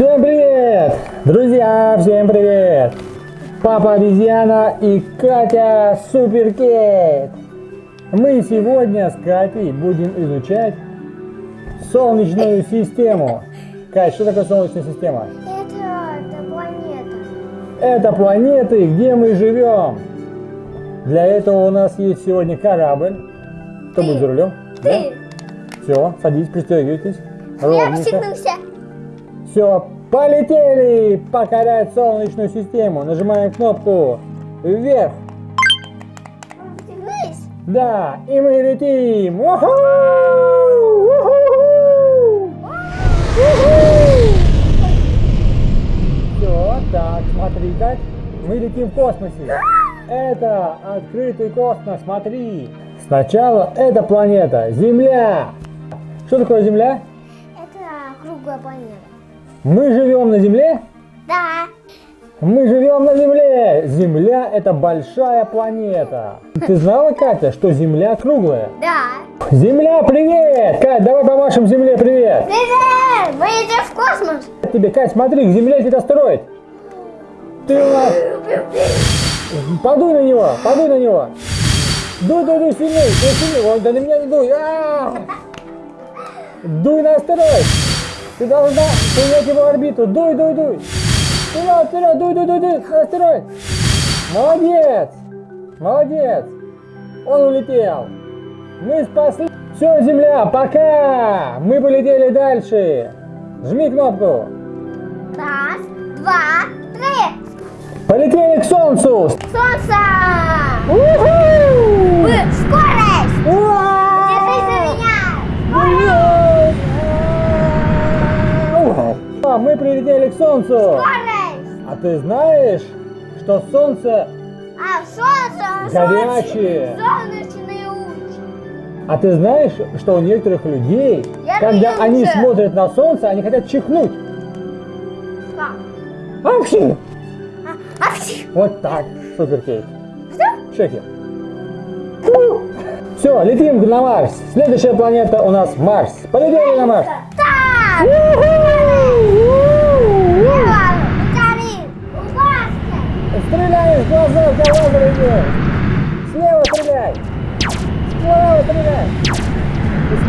Всем привет! Друзья, всем привет! Папа обезьяна и Катя Суперкейт. Мы сегодня с Катей будем изучать Солнечную систему. Кать, что такое Солнечная система? Это, планета. Это планеты, где мы живем. Для этого у нас есть сегодня корабль. Кто Ты. будет за рулем? Ты. Все, садись, пристегивайтесь. Я Ровненько. Все, полетели покорять Солнечную систему. Нажимаем кнопку вверх. Да, и мы летим. Уху! Уху! Все, так, смотри, как мы летим в космосе. Это открытый космос, смотри. Сначала эта планета, Земля. Что такое Земля? Это круглая планета. Мы живем на Земле? Да. Мы живем на Земле. Земля это большая планета. Ты знала, Катя, что Земля круглая? Да. Земля, привет! Кать, давай помашем Земле привет! Привет! Мы идем в космос. Тебе, Кать, смотри, к Земле тебя строит. Ты у нас... Подуй на него, подуй на него. Дуй, дуй, дуй, сильней, дуй сильней. Ой, да на меня не дуй. А! Дуй на астероид. Ты должна принять его орбиту. Дуй, дуй, дуй. Вперед, вперед, дуй, дуй, дуй, дуй, астероид. Молодец, молодец. Он улетел. Мы спасли. Все, Земля, пока. Мы полетели дальше. Жми кнопку. Раз, два, три. Полетели к Солнцу. Солнце! Ура! А, Мы прилетели к Солнцу. Скорость! А ты знаешь, что Солнце... А солнце, Горячее. солнечные лучи. А ты знаешь, что у некоторых людей, Я когда вижу они смотрят на Солнце, они хотят чихнуть. Как? Апчи! А, а, Вот так, супер кейк. Что? Шеки. Все, летим на Марс. Следующая планета у нас Марс. Полетели на Марс. Так!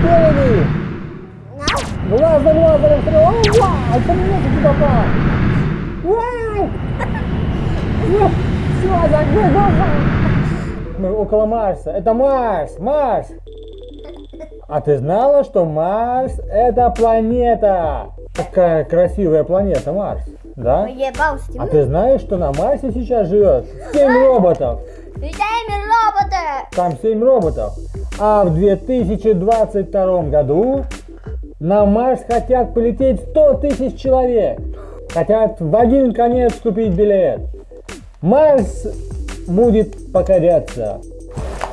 И спереди. На. Глаз за глазом стреляй. О, вау, это мне таки попал. Вау. Все, закрой глаза. Мы около Марса. Это Марс, Марс. А ты знала, что Марс это планета? Какая красивая планета Марс, да? А ты знаешь, что на Марсе сейчас живет 7 роботов? Летаем роботы. Там 7 роботов. А в 2022 году на Марс хотят полететь 100 тысяч человек. Хотят в один конец купить билет. Марс будет покоряться.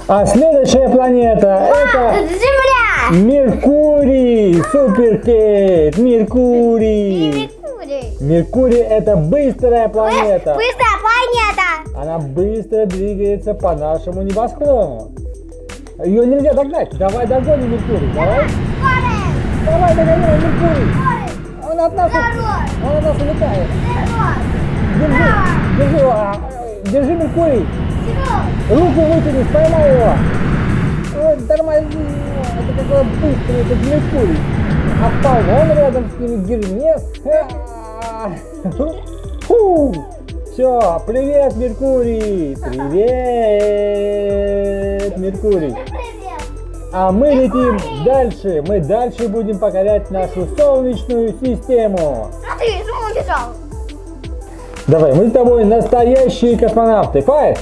А следующая планета это Это Земля. Меркурий, Суперкейт, Меркурий. Меркурий. Меркурий это быстрая планета. Быстрая планета. Она быстро двигается по нашему небосклону. Ее нельзя догнать. Давай догоним Меркурий. Давай. Давай догоняем Меркурий. Он от нас, он от нас улетает. Держи, держи его. а, Держи Меркурий. Руку вытяни, поймай его. Ой, тормози. Это какой быстрый, это Меркурий. А рядом с ним, Гермес. Фу. Все, привет, Меркурий. Привет, Меркурий. А мы летим дальше. Мы дальше будем покорять нашу Солнечную систему. А ты что убежал? Давай, мы с тобой настоящие космонавты. Файт!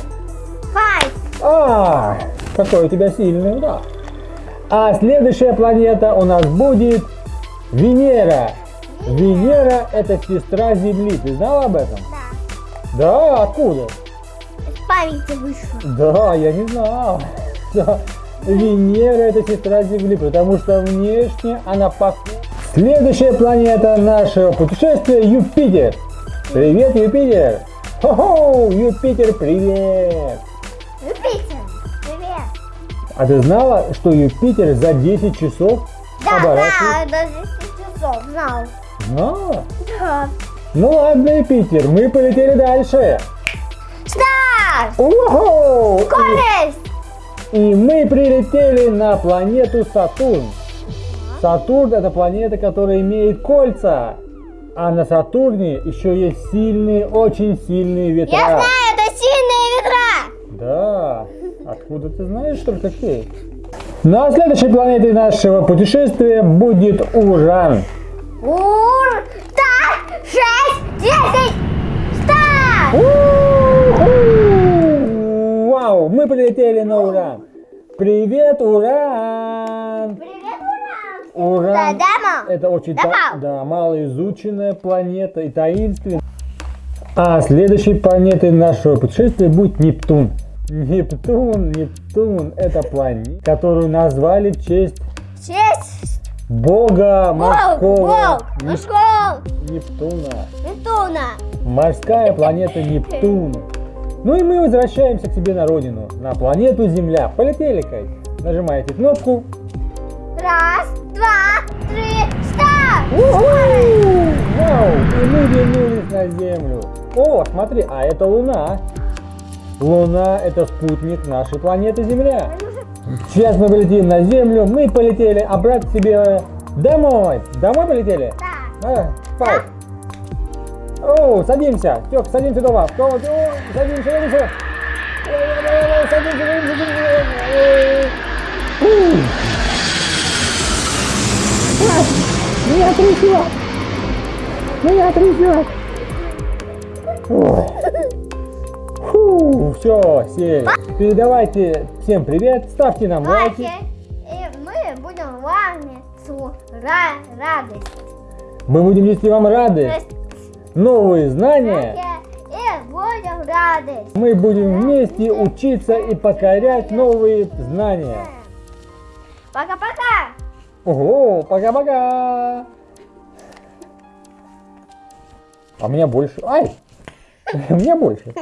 Файт. А, какой у тебя сильный удар. А следующая планета у нас будет Венера. Венера это сестра Земли. Ты знала об этом? Да. Да, откуда? Из памяти вышло. Да, я не знал. Да. Венера это сестра Земли, потому что внешне она похожа. Следующая планета нашего путешествия Юпитер. Привет, Юпитер! Хо-хо! Юпитер, привет! Юпитер. Привет. А ты знала, что Юпитер за 10 часов Да, оборачивается? да, до 10 часов знал. А, Да. ну ладно, Юпитер, мы полетели дальше. Старт! Скорость! И мы прилетели на планету Сатурн. Сатурн это планета, которая имеет кольца. А на Сатурне еще есть сильные, очень сильные ветра. Я знаю, это сильные ветра! Да. Откуда ты знаешь только какие? Ну а следующей планетой нашего путешествия будет Уран. Ур! Мы прилетели на Уран. Привет, Уран! Привет, Уран! Уран. Да, дама. Это очень Да, та- да, малоизученная планета и таинственная. А следующей планетой нашего путешествия будет Нептун. Нептун, Нептун, это планета, которую назвали в честь Шесть! бога морского Волк! Неп- Пошел! Нептуна. Нептуна! Морская планета Нептун. Ну и мы возвращаемся к себе на родину, на планету Земля. Полетели, Кать. Нажимаете кнопку. Раз, два, три, старт! Вау! И мы вернулись на Землю. О, смотри, а это Луна. Луна это спутник нашей планеты Земля. Сейчас мы полетим на Землю, мы полетели обратно к себе домой. Домой полетели? Да. А. О, садимся. Тёк, садимся дома. О, садимся, садимся. Садимся, садимся, садимся. А, Меня трясет. Меня трясет. Фу, все, сели. Передавайте всем привет, ставьте нам лайки. И мы будем ра- радость. Мы будем нести вам радость, новые знания. И будем радость. Мы будем вместе учиться и покорять новые знания. Пока-пока. Ого, пока-пока. А меня больше. Ай, мне больше.